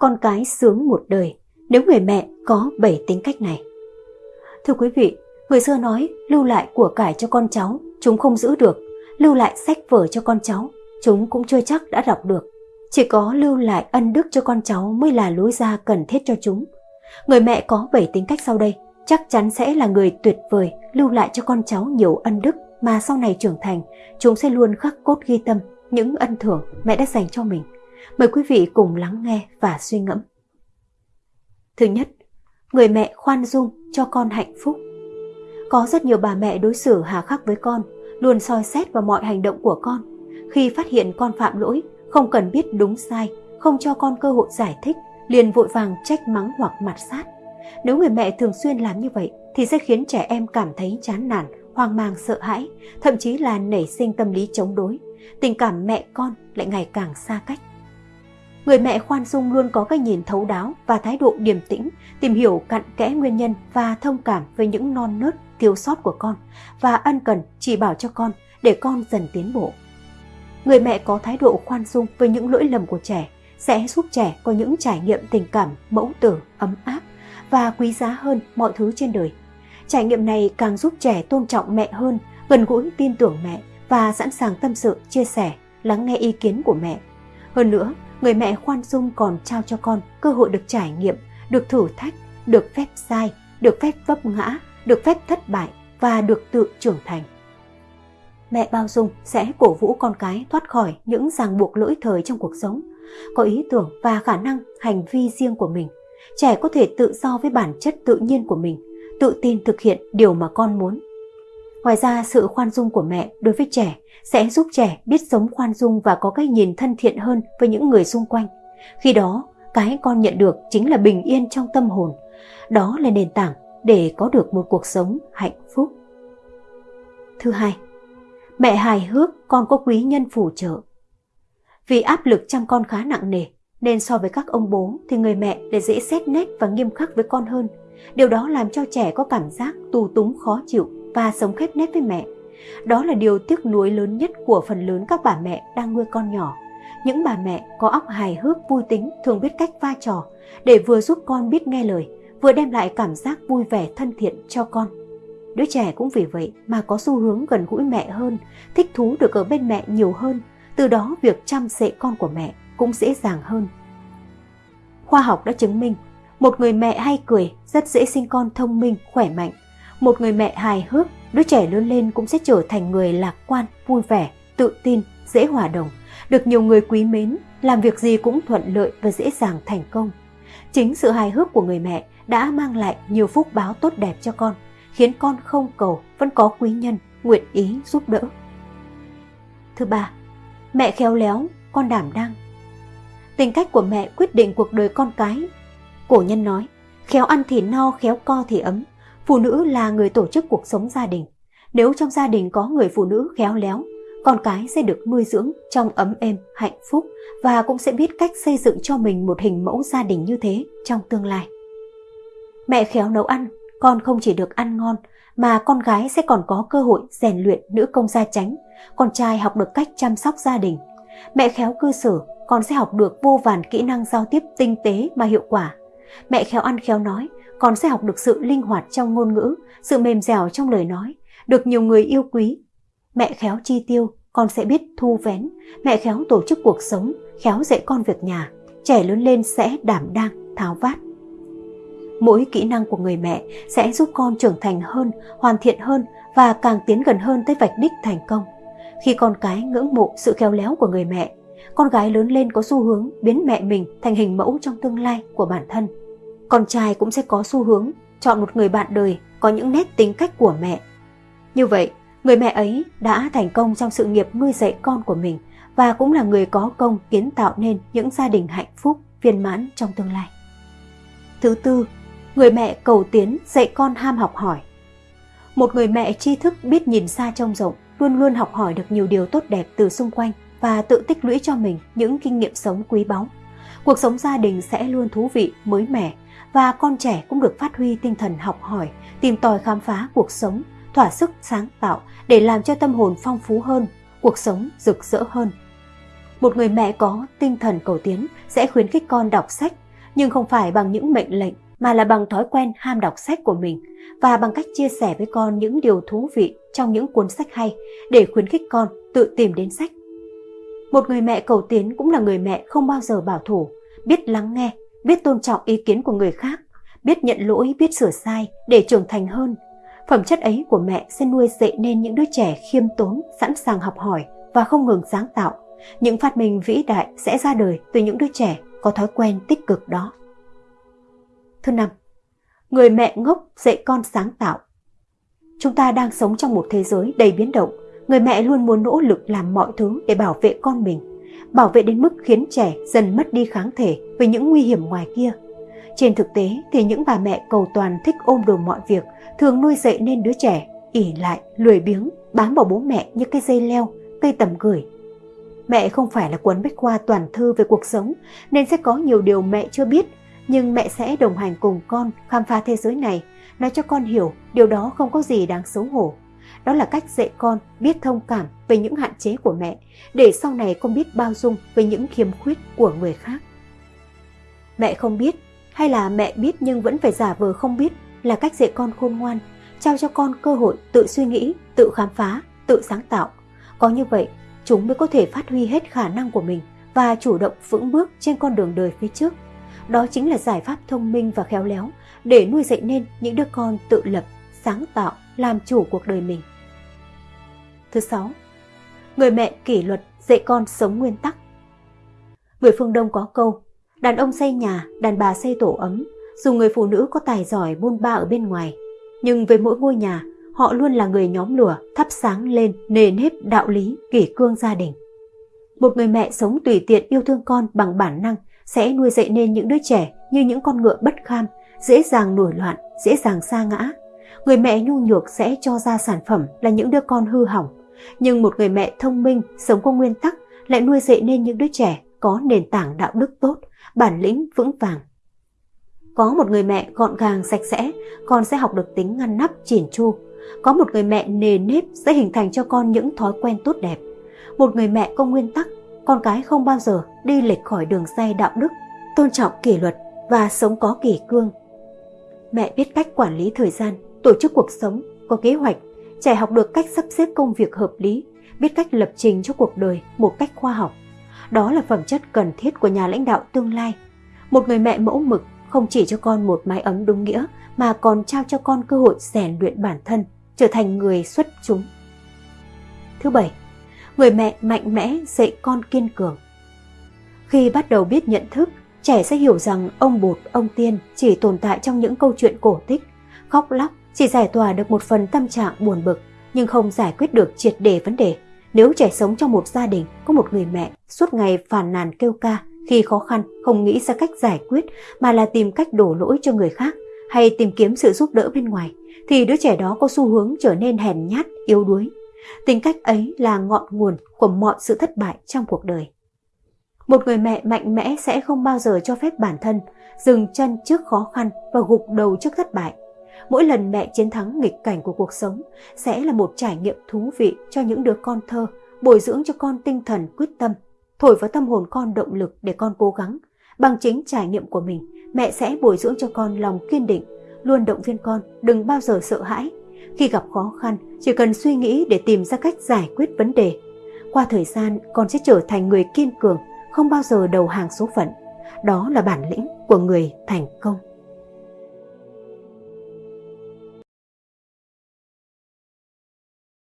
con cái sướng một đời nếu người mẹ có bảy tính cách này. Thưa quý vị, người xưa nói lưu lại của cải cho con cháu, chúng không giữ được, lưu lại sách vở cho con cháu, chúng cũng chưa chắc đã đọc được. Chỉ có lưu lại ân đức cho con cháu mới là lối ra cần thiết cho chúng. Người mẹ có bảy tính cách sau đây, chắc chắn sẽ là người tuyệt vời lưu lại cho con cháu nhiều ân đức mà sau này trưởng thành, chúng sẽ luôn khắc cốt ghi tâm những ân thưởng mẹ đã dành cho mình. Mời quý vị cùng lắng nghe và suy ngẫm. Thứ nhất, người mẹ khoan dung cho con hạnh phúc. Có rất nhiều bà mẹ đối xử hà khắc với con, luôn soi xét vào mọi hành động của con. Khi phát hiện con phạm lỗi, không cần biết đúng sai, không cho con cơ hội giải thích, liền vội vàng trách mắng hoặc mặt sát. Nếu người mẹ thường xuyên làm như vậy thì sẽ khiến trẻ em cảm thấy chán nản, hoang mang sợ hãi, thậm chí là nảy sinh tâm lý chống đối. Tình cảm mẹ con lại ngày càng xa cách. Người mẹ khoan dung luôn có cái nhìn thấu đáo và thái độ điềm tĩnh, tìm hiểu cặn kẽ nguyên nhân và thông cảm với những non nớt, thiếu sót của con và ân cần chỉ bảo cho con để con dần tiến bộ. Người mẹ có thái độ khoan dung với những lỗi lầm của trẻ sẽ giúp trẻ có những trải nghiệm tình cảm mẫu tử, ấm áp và quý giá hơn mọi thứ trên đời. Trải nghiệm này càng giúp trẻ tôn trọng mẹ hơn, gần gũi tin tưởng mẹ và sẵn sàng tâm sự, chia sẻ, lắng nghe ý kiến của mẹ. Hơn nữa, người mẹ khoan dung còn trao cho con cơ hội được trải nghiệm, được thử thách, được phép sai, được phép vấp ngã, được phép thất bại và được tự trưởng thành. Mẹ bao dung sẽ cổ vũ con cái thoát khỏi những ràng buộc lỗi thời trong cuộc sống, có ý tưởng và khả năng hành vi riêng của mình. Trẻ có thể tự do với bản chất tự nhiên của mình, tự tin thực hiện điều mà con muốn. Ngoài ra, sự khoan dung của mẹ đối với trẻ sẽ giúp trẻ biết sống khoan dung và có cái nhìn thân thiện hơn với những người xung quanh. Khi đó, cái con nhận được chính là bình yên trong tâm hồn. Đó là nền tảng để có được một cuộc sống hạnh phúc. Thứ hai, mẹ hài hước con có quý nhân phù trợ. Vì áp lực chăm con khá nặng nề, nên so với các ông bố thì người mẹ lại dễ xét nét và nghiêm khắc với con hơn. Điều đó làm cho trẻ có cảm giác tù túng khó chịu và sống khép nép với mẹ. Đó là điều tiếc nuối lớn nhất của phần lớn các bà mẹ đang nuôi con nhỏ. Những bà mẹ có óc hài hước vui tính thường biết cách va trò để vừa giúp con biết nghe lời, vừa đem lại cảm giác vui vẻ thân thiện cho con. Đứa trẻ cũng vì vậy mà có xu hướng gần gũi mẹ hơn, thích thú được ở bên mẹ nhiều hơn, từ đó việc chăm sệ con của mẹ cũng dễ dàng hơn. Khoa học đã chứng minh, một người mẹ hay cười rất dễ sinh con thông minh, khỏe mạnh. Một người mẹ hài hước, đứa trẻ lớn lên cũng sẽ trở thành người lạc quan, vui vẻ, tự tin, dễ hòa đồng, được nhiều người quý mến, làm việc gì cũng thuận lợi và dễ dàng thành công. Chính sự hài hước của người mẹ đã mang lại nhiều phúc báo tốt đẹp cho con, khiến con không cầu vẫn có quý nhân nguyện ý giúp đỡ. Thứ ba, mẹ khéo léo, con đảm đang. Tính cách của mẹ quyết định cuộc đời con cái. Cổ nhân nói, khéo ăn thì no, khéo co thì ấm. Phụ nữ là người tổ chức cuộc sống gia đình. Nếu trong gia đình có người phụ nữ khéo léo, con cái sẽ được nuôi dưỡng trong ấm êm, hạnh phúc và cũng sẽ biết cách xây dựng cho mình một hình mẫu gia đình như thế trong tương lai. Mẹ khéo nấu ăn, con không chỉ được ăn ngon mà con gái sẽ còn có cơ hội rèn luyện nữ công gia chánh, con trai học được cách chăm sóc gia đình. Mẹ khéo cư xử, con sẽ học được vô vàn kỹ năng giao tiếp tinh tế mà hiệu quả. Mẹ khéo ăn khéo nói, con sẽ học được sự linh hoạt trong ngôn ngữ, sự mềm dẻo trong lời nói, được nhiều người yêu quý. Mẹ khéo chi tiêu, con sẽ biết thu vén. Mẹ khéo tổ chức cuộc sống, khéo dạy con việc nhà. Trẻ lớn lên sẽ đảm đang, tháo vát. Mỗi kỹ năng của người mẹ sẽ giúp con trưởng thành hơn, hoàn thiện hơn và càng tiến gần hơn tới vạch đích thành công. Khi con cái ngưỡng mộ sự khéo léo của người mẹ, con gái lớn lên có xu hướng biến mẹ mình thành hình mẫu trong tương lai của bản thân. Con trai cũng sẽ có xu hướng chọn một người bạn đời có những nét tính cách của mẹ. Như vậy, người mẹ ấy đã thành công trong sự nghiệp nuôi dạy con của mình và cũng là người có công kiến tạo nên những gia đình hạnh phúc, viên mãn trong tương lai. Thứ tư, người mẹ cầu tiến dạy con ham học hỏi. Một người mẹ tri thức biết nhìn xa trông rộng, luôn luôn học hỏi được nhiều điều tốt đẹp từ xung quanh và tự tích lũy cho mình những kinh nghiệm sống quý báu. Cuộc sống gia đình sẽ luôn thú vị, mới mẻ và con trẻ cũng được phát huy tinh thần học hỏi, tìm tòi khám phá cuộc sống, thỏa sức sáng tạo để làm cho tâm hồn phong phú hơn, cuộc sống rực rỡ hơn. Một người mẹ có tinh thần cầu tiến sẽ khuyến khích con đọc sách, nhưng không phải bằng những mệnh lệnh mà là bằng thói quen ham đọc sách của mình và bằng cách chia sẻ với con những điều thú vị trong những cuốn sách hay để khuyến khích con tự tìm đến sách. Một người mẹ cầu tiến cũng là người mẹ không bao giờ bảo thủ, biết lắng nghe, biết tôn trọng ý kiến của người khác, biết nhận lỗi, biết sửa sai để trưởng thành hơn. Phẩm chất ấy của mẹ sẽ nuôi dạy nên những đứa trẻ khiêm tốn, sẵn sàng học hỏi và không ngừng sáng tạo. Những phát minh vĩ đại sẽ ra đời từ những đứa trẻ có thói quen tích cực đó. Thứ năm, người mẹ ngốc dạy con sáng tạo. Chúng ta đang sống trong một thế giới đầy biến động. Người mẹ luôn muốn nỗ lực làm mọi thứ để bảo vệ con mình, bảo vệ đến mức khiến trẻ dần mất đi kháng thể với những nguy hiểm ngoài kia. Trên thực tế thì những bà mẹ cầu toàn thích ôm đồm mọi việc thường nuôi dạy nên đứa trẻ ỉ lại, lười biếng, bám vào bố mẹ như cây dây leo, cây tầm gửi. Mẹ không phải là cuốn bách khoa toàn thư về cuộc sống nên sẽ có nhiều điều mẹ chưa biết nhưng mẹ sẽ đồng hành cùng con khám phá thế giới này, nói cho con hiểu điều đó không có gì đáng xấu hổ. Đó là cách dạy con biết thông cảm về những hạn chế của mẹ, để sau này con biết bao dung với những khiếm khuyết của người khác. Mẹ không biết, hay là mẹ biết nhưng vẫn phải giả vờ không biết là cách dạy con khôn ngoan, trao cho con cơ hội tự suy nghĩ, tự khám phá, tự sáng tạo. Có như vậy, chúng mới có thể phát huy hết khả năng của mình và chủ động vững bước trên con đường đời phía trước. Đó chính là giải pháp thông minh và khéo léo để nuôi dạy nên những đứa con tự lập, sáng tạo, làm chủ cuộc đời mình. Thứ sáu, người mẹ kỷ luật dạy con sống nguyên tắc. Người phương Đông có câu, đàn ông xây nhà, đàn bà xây tổ ấm, dù người phụ nữ có tài giỏi buôn ba ở bên ngoài, nhưng với mỗi ngôi nhà, họ luôn là người nhóm lửa thắp sáng lên nề nếp đạo lý, kỷ cương gia đình. Một người mẹ sống tùy tiện yêu thương con bằng bản năng sẽ nuôi dạy nên những đứa trẻ như những con ngựa bất kham, dễ dàng nổi loạn, dễ dàng sa ngã. Người mẹ nhu nhược sẽ cho ra sản phẩm là những đứa con hư hỏng. Nhưng một người mẹ thông minh, sống có nguyên tắc lại nuôi dạy nên những đứa trẻ có nền tảng đạo đức tốt, bản lĩnh vững vàng. Có một người mẹ gọn gàng sạch sẽ, con sẽ học được tính ngăn nắp chỉn chu. Có một người mẹ nề nếp sẽ hình thành cho con những thói quen tốt đẹp. Một người mẹ có nguyên tắc con cái không bao giờ đi lệch khỏi đường dây đạo đức, tôn trọng kỷ luật và sống có kỷ cương. Mẹ biết cách quản lý thời gian, tổ chức cuộc sống, có kế hoạch, trẻ học được cách sắp xếp công việc hợp lý, biết cách lập trình cho cuộc đời một cách khoa học. Đó là phẩm chất cần thiết của nhà lãnh đạo tương lai. Một người mẹ mẫu mực không chỉ cho con một mái ấm đúng nghĩa mà còn trao cho con cơ hội rèn luyện bản thân, trở thành người xuất chúng. Thứ bảy, người mẹ mạnh mẽ dạy con kiên cường. Khi bắt đầu biết nhận thức, trẻ sẽ hiểu rằng ông bột, ông tiên chỉ tồn tại trong những câu chuyện cổ tích, khóc lóc chỉ giải tỏa được một phần tâm trạng buồn bực nhưng không giải quyết được triệt đề vấn đề. Nếu trẻ sống trong một gia đình có một người mẹ suốt ngày phàn nàn kêu ca khi khó khăn không nghĩ ra cách giải quyết mà là tìm cách đổ lỗi cho người khác hay tìm kiếm sự giúp đỡ bên ngoài thì đứa trẻ đó có xu hướng trở nên hèn nhát, yếu đuối Tính cách ấy là ngọn nguồn của mọi sự thất bại trong cuộc đời. Một người mẹ mạnh mẽ sẽ không bao giờ cho phép bản thân dừng chân trước khó khăn và gục đầu trước thất bại. Mỗi lần mẹ chiến thắng nghịch cảnh của cuộc sống sẽ là một trải nghiệm thú vị cho những đứa con thơ, bồi dưỡng cho con tinh thần quyết tâm, thổi vào tâm hồn con động lực để con cố gắng. Bằng chính trải nghiệm của mình, mẹ sẽ bồi dưỡng cho con lòng kiên định, luôn động viên con đừng bao giờ sợ hãi khi gặp khó khăn, chỉ cần suy nghĩ để tìm ra cách giải quyết vấn đề. Qua thời gian, con sẽ trở thành người kiên cường, không bao giờ đầu hàng số phận. Đó là bản lĩnh của người thành công.